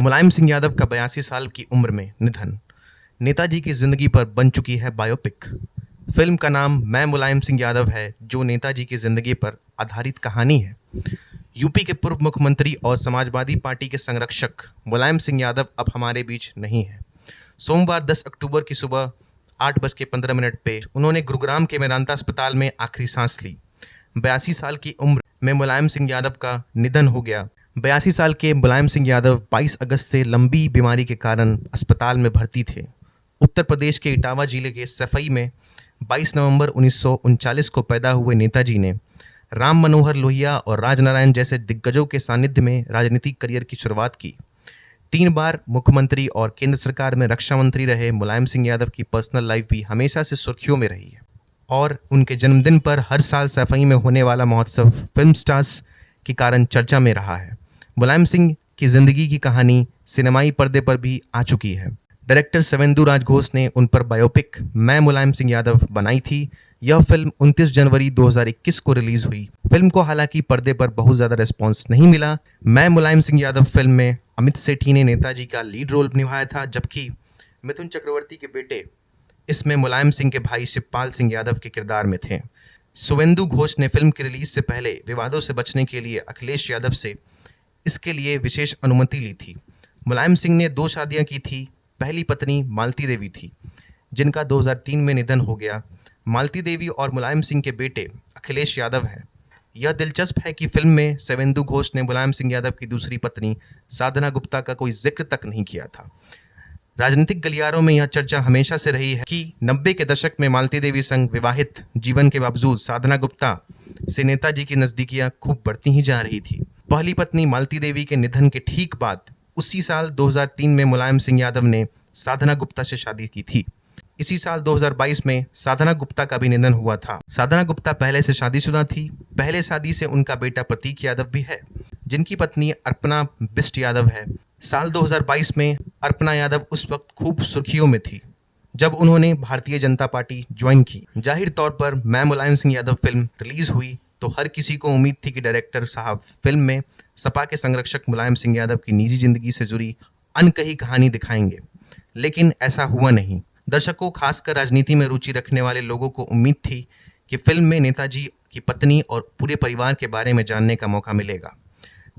मुलायम सिंह यादव का बयासी साल की उम्र में निधन। नेताजी की ज़िंदगी पर बन चुकी है बायोपिक फ़िल्म का नाम मैं मुलायम सिंह यादव है, जो नेताजी की ज़िंदगी पर आधारित कहानी है। यूपी के पूर्व मुख्यमंत्री और समाजवादी पार्टी के संरक्षक मुलायम सिंह यादव अब हमारे बीच नहीं है। सोमवार 10 अक्टूबर की सुबह आठ बज के पंद्रह मिनट पे उन्होंने गुरुग्राम के मेदांता अस्पताल में आखिरी सांस ली। बयासी साल की उम्र में मुलायम सिंह यादव का निधन हो गया। बयासी साल के मुलायम सिंह यादव 22 अगस्त से लंबी बीमारी के कारण अस्पताल में भर्ती थे। उत्तर प्रदेश के इटावा ज़िले के सफई में 22 नवंबर उन्नीस को पैदा हुए नेताजी ने राम मनोहर लोहिया और राजनारायण जैसे दिग्गजों के सानिध्य में राजनीतिक करियर की शुरुआत की। तीन बार मुख्यमंत्री और केंद्र सरकार में रक्षा मंत्री रहे मुलायम सिंह यादव की पर्सनल लाइफ भी हमेशा से सुर्खियों में रही है। और उनके जन्मदिन पर हर साल सफ़ाई में होने वाला महोत्सव फ़िल्म स्टार्स के कारण चर्चा में रहा है। मुलायम सिंह की ज़िंदगी की कहानी सिनेमाई पर्दे पर भी आ चुकी है। डायरेक्टर सवेंदु राज घोष ने उन पर बायोपिक मैं मुलायम सिंह यादव बनाई थी। यह फ़िल्म 29 जनवरी 2021 को रिलीज़ हुई। फ़िल्म को हालाँकि पर्दे पर बहुत ज़्यादा रिस्पॉन्स नहीं मिला। मैं मुलायम सिंह यादव फ़िल्म में अमित सेठी ने नेताजी का लीड रोल निभाया था, जबकि मिथुन चक्रवर्ती के बेटे इसमें मुलायम सिंह के भाई शिवपाल सिंह यादव के किरदार में थे। सुवेंदु घोष ने फ़िल्म की रिलीज़ से पहले विवादों से बचने के लिए अखिलेश यादव से इसके लिए विशेष अनुमति ली थी। मुलायम सिंह ने दो शादियाँ की थी, पहली पत्नी मालती देवी थी, जिनका 2003 में निधन हो गया। मालती देवी और मुलायम सिंह के बेटे अखिलेश यादव हैं। यह दिलचस्प है कि फ़िल्म में सेवेंदु घोष ने मुलायम सिंह यादव की दूसरी पत्नी साधना गुप्ता का कोई ज़िक्र तक नहीं किया था। राजनीतिक गलियारों में यह चर्चा हमेशा से रही है कि नब्बे के दशक में मालती देवी संग विवाहित जीवन के बावजूद साधना गुप्ता से नेताजी की नजदीकियाँ खूब बढ़ती ही जा रही थी। पहली पत्नी मालती देवी के निधन के ठीक बाद उसी साल 2003 में मुलायम सिंह यादव ने साधना गुप्ता से शादी की थी। इसी साल 2022 में साधना गुप्ता का भी निधन हुआ था। साधना गुप्ता पहले से शादीशुदा थी। पहले शादी से उनका बेटा प्रतीक यादव भी है, जिनकी पत्नी अर्पणा बिस्ट यादव है। साल 2022 में अर्पणा यादव उस वक्त खूब सुर्खियों में थी, जब उन्होंने भारतीय जनता पार्टी ज्वाइन की। ज़ाहिर तौर पर मैं मुलायम सिंह यादव फ़िल्म रिलीज़ हुई तो हर किसी को उम्मीद थी कि डायरेक्टर साहब फ़िल्म में सपा के संरक्षक मुलायम सिंह यादव की निजी ज़िंदगी से जुड़ी अनकही कहानी दिखाएँगे। लेकिन ऐसा हुआ नहीं। दर्शकों, खासकर राजनीति में रुचि रखने वाले लोगों को उम्मीद थी कि फ़िल्म में नेताजी की पत्नी और पूरे परिवार के बारे में जानने का मौका मिलेगा।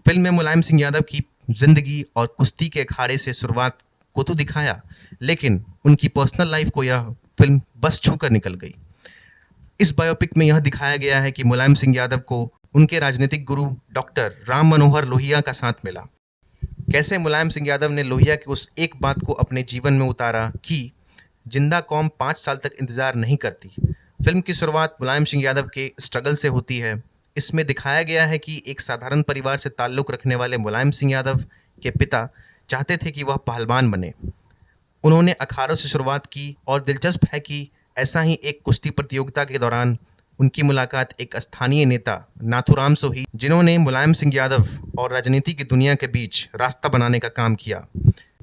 फ़िल्म में मुलायम सिंह यादव की ज़िंदगी और कुश्ती के अखाड़े से शुरुआत को तो दिखाया, लेकिन उनकी पर्सनल लाइफ को यह फ़िल्म बस छूकर निकल गई। इस बायोपिक में यह दिखाया गया है कि मुलायम सिंह यादव को उनके राजनीतिक गुरु डॉक्टर राम मनोहर लोहिया का साथ मिला। कैसे मुलायम सिंह यादव ने लोहिया की उस एक बात को अपने जीवन में उतारा कि ज़िंदा कौम पाँच साल तक इंतज़ार नहीं करती। फ़िल्म की शुरुआत मुलायम सिंह यादव के स्ट्रगल से होती है। इसमें दिखाया गया है कि एक साधारण परिवार से ताल्लुक़ रखने वाले मुलायम सिंह यादव के पिता चाहते थे कि वह पहलवान बने। उन्होंने अखाड़ों से शुरुआत की और दिलचस्प है कि ऐसा ही एक कुश्ती प्रतियोगिता के दौरान उनकी मुलाकात एक स्थानीय नेता नाथुराम से हुई, जिन्होंने मुलायम सिंह यादव और राजनीति की दुनिया के बीच रास्ता बनाने का काम किया।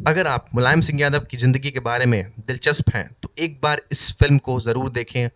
अगर आप मुलायम सिंह यादव की ज़िंदगी के बारे में दिलचस्प हैं तो एक बार इस फ़िल्म को ज़रूर देखें।